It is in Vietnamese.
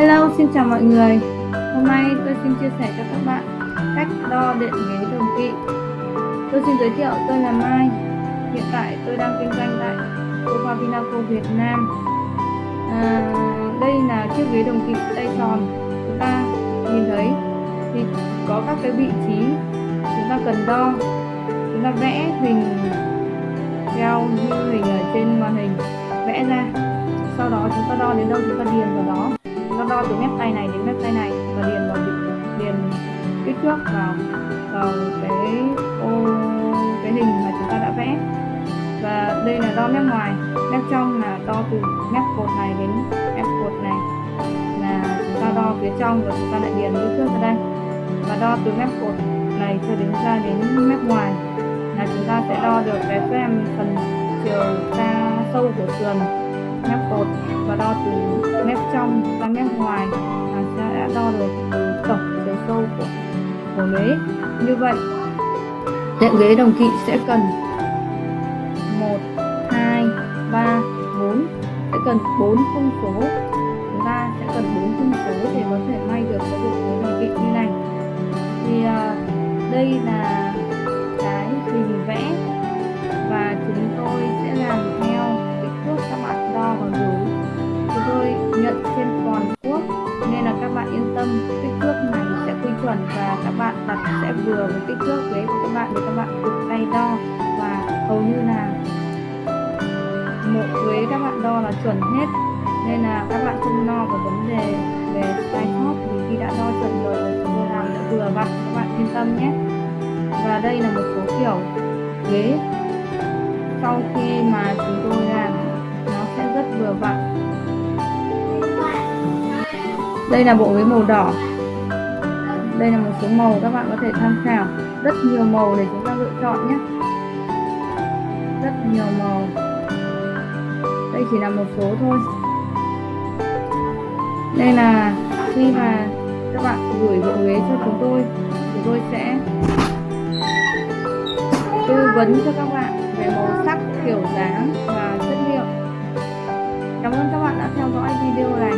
Hello, xin chào mọi người. Hôm nay tôi xin chia sẻ cho các bạn cách đo điện ghế đồng kỵ. Tôi xin giới thiệu tôi là Mai. Hiện tại tôi đang kinh doanh tại Sofa Vinaco Việt Nam. À, đây là chiếc ghế đồng kỵ tay tròn. Chúng ta nhìn thấy thì có các cái vị trí chúng ta cần đo. Chúng ta vẽ hình theo như hình ở trên màn hình vẽ ra. Sau đó chúng ta đo đến đâu chúng ta điền vào đó nó đo từ mép tay này đến mép tay này và điền vào điền kích thước vào vào cái ô, cái hình mà chúng ta đã vẽ. Và đây là đo mép ngoài. Mép trong là đo từ mép cột này đến mép cột này. Là chúng ta đo phía trong và chúng ta lại điền kích thước vào đây. Và đo từ mép cột này cho đến, ra đến mép ngoài. Là chúng ta sẽ đo được cái phần chiều xa sâu của sườn mép cột và đo từ mép trong ra mép ngoài là sẽ đã đo được từ tổng chiều sâu của của ghế. Như vậy đệm ghế đồng kỵ sẽ cần 1 2 3 4 sẽ cần 4 thông số. Chúng ta sẽ cần 4 thông số để có thể may được cái bộ ghế đồng kỵ như này. Thì uh, đây là cái hình vẽ chuẩn và các bạn đặt sẽ vừa với kích thước ghế của các bạn để các bạn tự tay đo. Và hầu như là một ghế các bạn đo là chuẩn hết. Nên là các bạn không lo về vấn đề về sai sót vì khi đã đo chuẩn rồi là chúng tôi làm đã vừa vặn các bạn yên tâm nhé. Và đây là một số kiểu ghế. Sau khi mà chúng tôi làm, nó sẽ rất vừa vặn đây là bộ ghế màu đỏ đây là một số màu các bạn có thể tham khảo. Rất nhiều màu để chúng ta lựa chọn nhé. Rất nhiều màu. Đây chỉ là một số thôi. Đây là khi mà các bạn gửi bộ ghế cho chúng tôi chúng tôi sẽ tư vấn cho các bạn về màu sắc, kiểu dáng và chất liệu. Cảm ơn các bạn đã theo dõi video này.